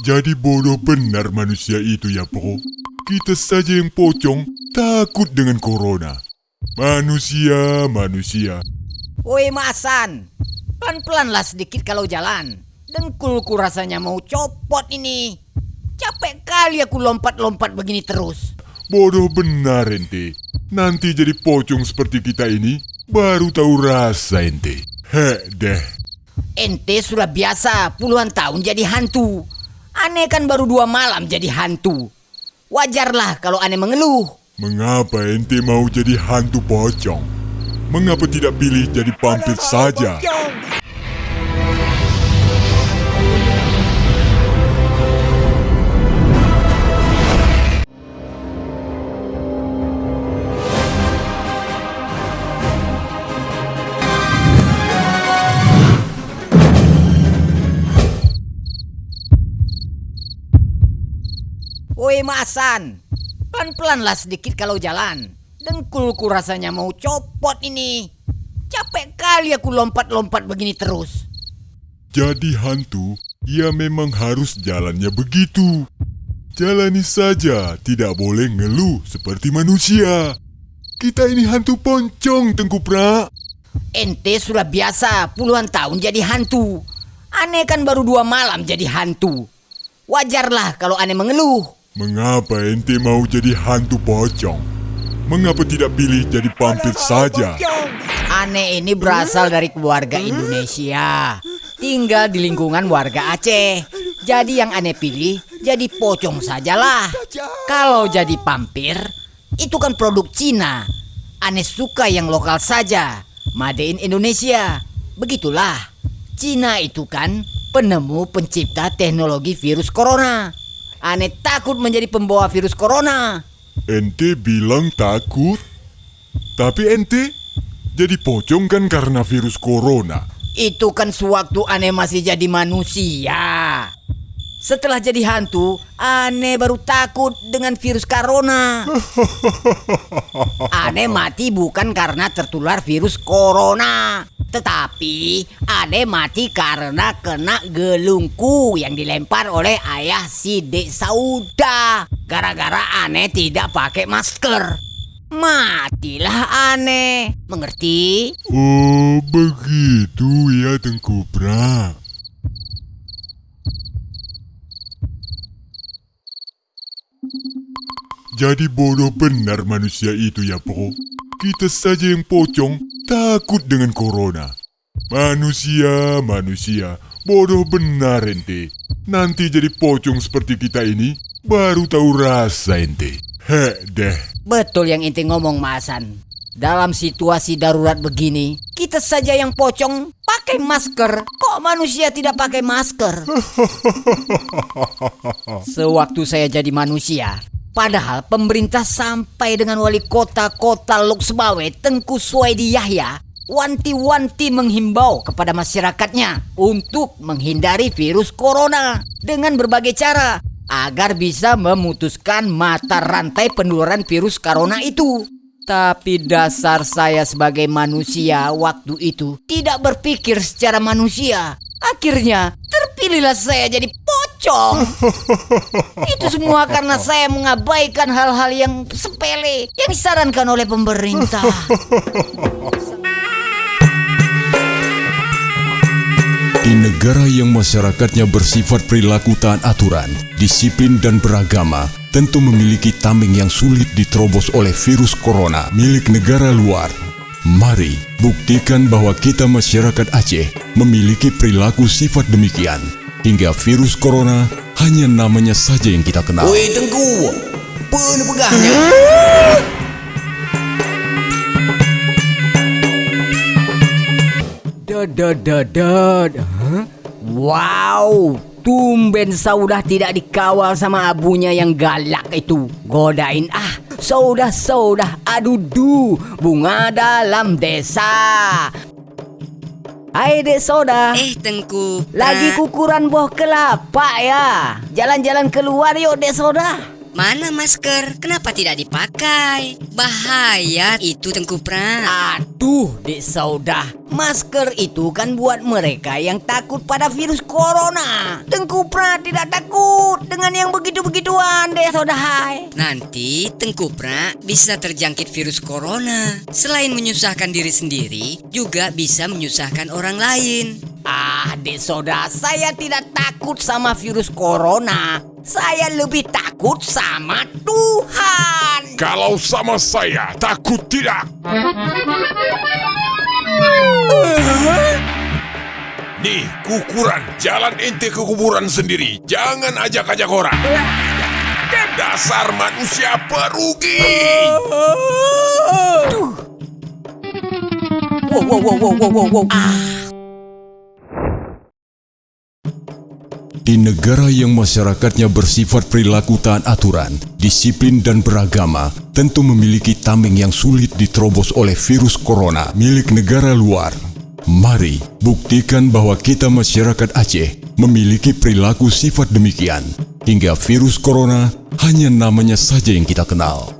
Jadi bodoh benar manusia itu ya, Bro. Kita saja yang pocong takut dengan corona. Manusia, manusia. Woi Masan, pelan-pelanlah sedikit kalau jalan. Dengkulku rasanya mau copot ini. Capek kali aku lompat-lompat begini terus. Bodoh benar ente. Nanti jadi pocong seperti kita ini, baru tahu rasa ente. Heh deh. Ente sudah biasa puluhan tahun jadi hantu. Aneh kan baru dua malam jadi hantu. Wajarlah kalau aneh mengeluh. Mengapa ente mau jadi hantu pocong? Mengapa tidak pilih jadi vampir saja? Woi Masan, pelan-pelanlah sedikit kalau jalan. Dengkulku rasanya mau copot ini. Capek kali aku lompat-lompat begini terus. Jadi hantu, ya memang harus jalannya begitu. Jalani saja, tidak boleh ngeluh seperti manusia. Kita ini hantu poncong, Tengku Pra. Ente sudah biasa puluhan tahun jadi hantu. Aneh kan baru dua malam jadi hantu. Wajarlah kalau aneh mengeluh. Mengapa ente mau jadi hantu pocong? Mengapa tidak pilih jadi vampir saja? Aneh ini berasal dari keluarga Indonesia. Tinggal di lingkungan warga Aceh. Jadi yang aneh pilih jadi pocong sajalah. Kalau jadi vampir, itu kan produk Cina. Aneh suka yang lokal saja. Made in Indonesia. Begitulah. Cina itu kan penemu pencipta teknologi virus corona. Aneh takut menjadi pembawa virus corona. Ente bilang takut. Tapi ente jadi pocong kan karena virus corona. Itu kan sewaktu aneh masih jadi manusia. Setelah jadi hantu, aneh baru takut dengan virus corona. Aneh mati bukan karena tertular virus corona, tetapi aneh mati karena kena gelungku yang dilempar oleh ayah si Dek Sauda. Gara-gara aneh tidak pakai masker. Matilah aneh. Mengerti? Oh, begitu ya Tengku Pra. Jadi bodoh benar manusia itu ya, Bro. Kita saja yang pocong takut dengan corona. Manusia, manusia, bodoh benar ente. Nanti jadi pocong seperti kita ini, baru tahu rasa ente. Heh deh. Betul yang inti ngomong Masan. Dalam situasi darurat begini, kita saja yang pocong pakai masker. Kok manusia tidak pakai masker? Sewaktu saya jadi manusia, padahal pemerintah sampai dengan wali kota kota Loksbawe Tengku Suwaidi Yahya wanti-wanti menghimbau kepada masyarakatnya untuk menghindari virus corona dengan berbagai cara agar bisa memutuskan mata rantai penularan virus corona itu. Tapi dasar saya sebagai manusia waktu itu tidak berpikir secara manusia. Akhirnya terpilihlah saya jadi pocong. Itu semua karena saya mengabaikan hal-hal yang sepele yang disarankan oleh pemerintah. Di negara yang masyarakatnya bersifat perilaku taat aturan, disiplin dan beragama, tentu memiliki tameng yang sulit diterobos oleh virus corona milik negara luar. Mari buktikan bahwa kita masyarakat Aceh memiliki perilaku sifat demikian, hingga virus corona hanya namanya saja yang kita kenal. Woi Tengku, apa pegahnya? Dadadadad. Hah? Wow, tumben Saudah tidak dikawal sama abunya yang galak itu. Godain ah, Saudah Saudah adudu, bunga dalam desa. Hai Dek Soda, Eh Tengku lagi Pra, kukuran buah kelapa ya. Jalan-jalan keluar yuk Dek Soda. Mana masker? Kenapa tidak dipakai? Bahaya itu Tengku Pra. Aduh, Dek Saudah. Masker itu kan buat mereka yang takut pada virus corona. Tengku Pra tidak takut dengan yang begitu-begituan, Dek Saudah. Hai. Nanti Tengku Pra bisa terjangkit virus corona. Selain menyusahkan diri sendiri, juga bisa menyusahkan orang lain. Ah, Dek Saudah, saya tidak takut sama virus corona. Saya lebih takut sama Tuhan. Kalau sama saya, takut tidak. Nih, kukuran. Jalan ente ke kuburan sendiri. Jangan ajak-ajak orang. Dasar manusia perugi. Wow, wow, wow, wow, wow, wow, wow. Di negara yang masyarakatnya bersifat perilaku taat aturan, disiplin dan beragama, tentu memiliki tameng yang sulit diterobos oleh virus corona milik negara luar. Mari buktikan bahwa kita masyarakat Aceh memiliki perilaku sifat demikian, hingga virus corona hanya namanya saja yang kita kenal.